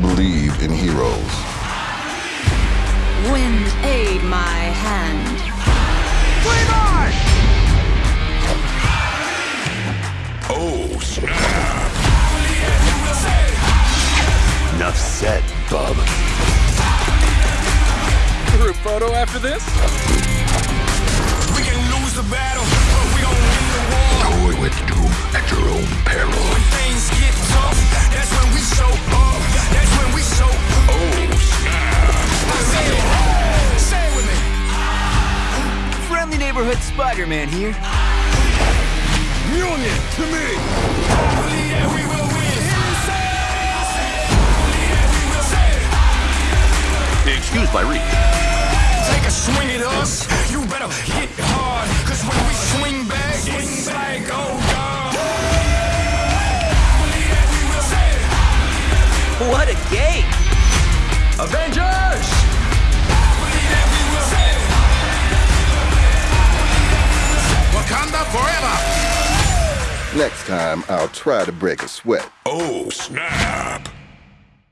believe in heroes. Wind aid my hand. Oh, snap! Enough said, bub. Group photo after this? Neighborhood Spider-Man here. Union to me. Believe that we will win. Believe that we will say it. Excused by reach. Take a swing at us. You better hit hard. Cause when we swing back, it's like, oh, God. Believe that we will say it. What a game! Avengers! Next time, I'll try to break a sweat. Oh, snap.